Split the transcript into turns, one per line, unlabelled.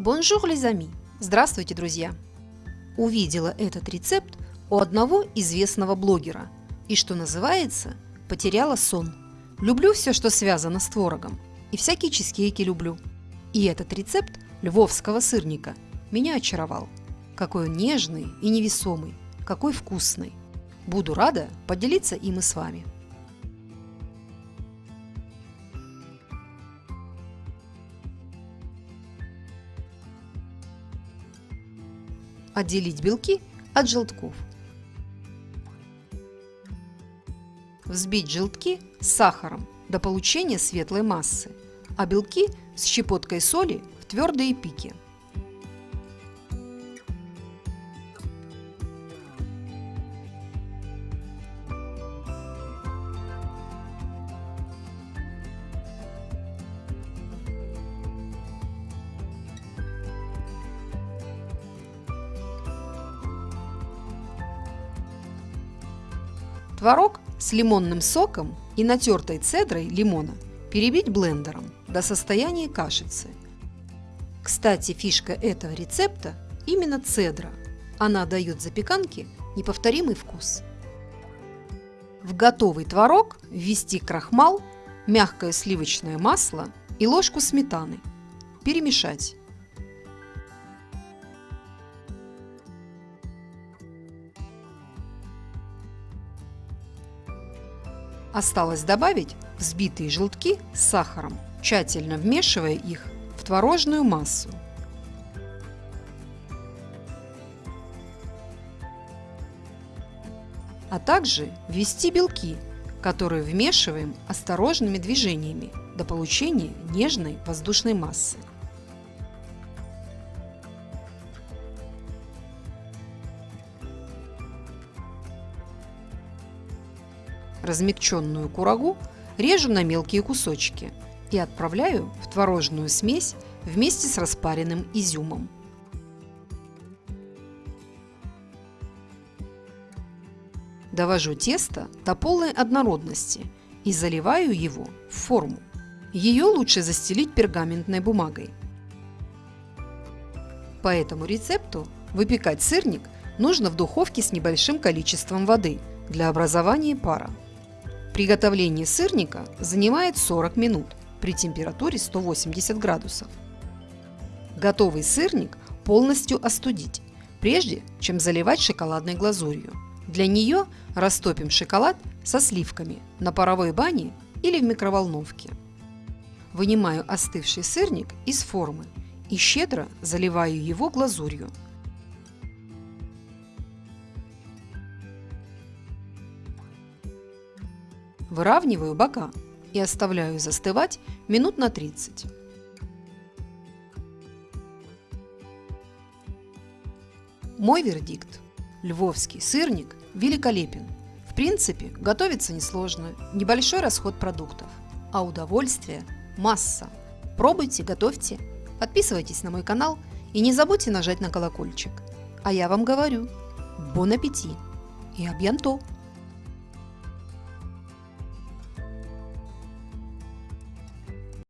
Bonjour, les amis! Здравствуйте, друзья! Увидела этот рецепт у одного известного блогера и, что называется, потеряла сон. Люблю все, что связано с творогом, и всякие чизкейки люблю. И этот рецепт львовского сырника меня очаровал. Какой он нежный и невесомый, какой вкусный. Буду рада поделиться им и с вами. Отделить белки от желтков. Взбить желтки с сахаром до получения светлой массы, а белки с щепоткой соли в твердые пики. Творог с лимонным соком и натертой цедрой лимона перебить блендером до состояния кашицы. Кстати, фишка этого рецепта именно цедра. Она дает запеканке неповторимый вкус. В готовый творог ввести крахмал, мягкое сливочное масло и ложку сметаны. Перемешать. Осталось добавить взбитые желтки с сахаром, тщательно вмешивая их в творожную массу. А также ввести белки, которые вмешиваем осторожными движениями до получения нежной воздушной массы. Размягченную курагу режу на мелкие кусочки и отправляю в творожную смесь вместе с распаренным изюмом. Довожу тесто до полной однородности и заливаю его в форму. Ее лучше застелить пергаментной бумагой. По этому рецепту выпекать сырник нужно в духовке с небольшим количеством воды для образования пара. Приготовление сырника занимает 40 минут при температуре 180 градусов. Готовый сырник полностью остудить, прежде чем заливать шоколадной глазурью. Для нее растопим шоколад со сливками на паровой бане или в микроволновке. Вынимаю остывший сырник из формы и щедро заливаю его глазурью – Выравниваю бока и оставляю застывать минут на 30. Мой вердикт. Львовский сырник великолепен. В принципе, готовится несложно, небольшой расход продуктов, а удовольствие масса. Пробуйте, готовьте, подписывайтесь на мой канал и не забудьте нажать на колокольчик. А я вам говорю, бон аппетит и абьянто!